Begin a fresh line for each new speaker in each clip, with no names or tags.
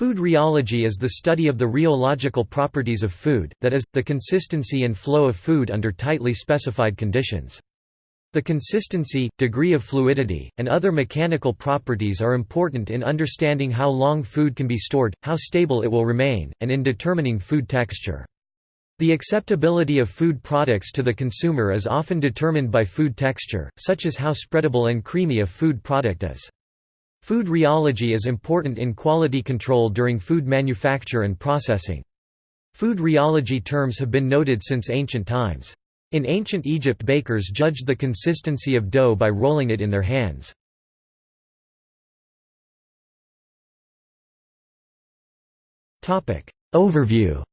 Food rheology is the study of the rheological properties of food, that is, the consistency and flow of food under tightly specified conditions. The consistency, degree of fluidity, and other mechanical properties are important in understanding how long food can be stored, how stable it will remain, and in determining food texture. The acceptability of food products to the consumer is often determined by food texture, such as how spreadable and creamy a food product is. Food rheology is important in quality control during food manufacture and processing. Food rheology terms have been noted since ancient times. In ancient Egypt bakers judged the consistency of dough by rolling it in their hands. Overview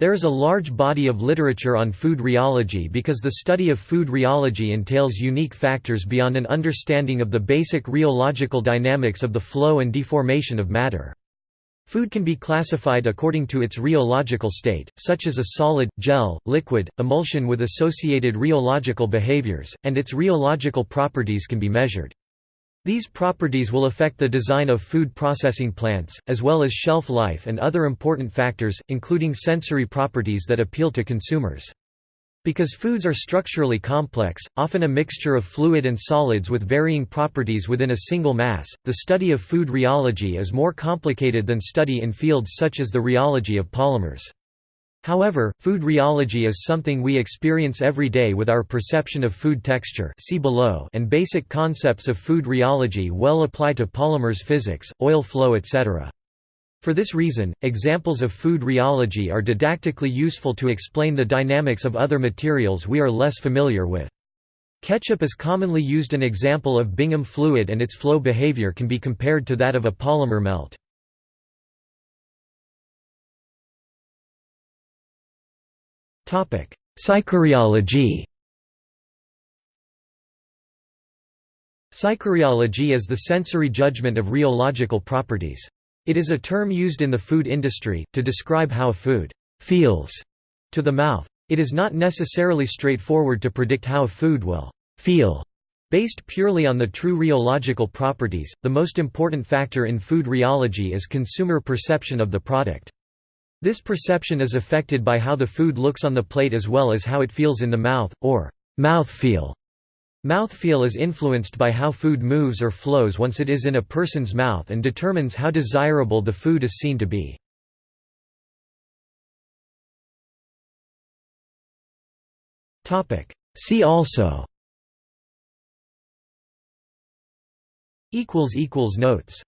There is a large body of literature on food rheology because the study of food rheology entails unique factors beyond an understanding of the basic rheological dynamics of the flow and deformation of matter. Food can be classified according to its rheological state, such as a solid, gel, liquid, emulsion with associated rheological behaviors, and its rheological properties can be measured. These properties will affect the design of food processing plants, as well as shelf life and other important factors, including sensory properties that appeal to consumers. Because foods are structurally complex, often a mixture of fluid and solids with varying properties within a single mass, the study of food rheology is more complicated than study in fields such as the rheology of polymers. However, food rheology is something we experience every day with our perception of food texture see below and basic concepts of food rheology well apply to polymers physics, oil flow etc. For this reason, examples of food rheology are didactically useful to explain the dynamics of other materials we are less familiar with. Ketchup is commonly used an example of Bingham fluid and its flow behavior can be compared to that of a polymer melt. Psychorheology Psychorheology is the sensory judgment of rheological properties. It is a term used in the food industry, to describe how food «feels» to the mouth. It is not necessarily straightforward to predict how food will «feel» Based purely on the true rheological properties, the most important factor in food rheology is consumer perception of the product. This perception is affected by how the food looks on the plate as well as how it feels in the mouth, or mouthfeel. Mouthfeel is influenced by how food moves or flows once it is in a person's mouth and determines how desirable the food is seen to be. See also Notes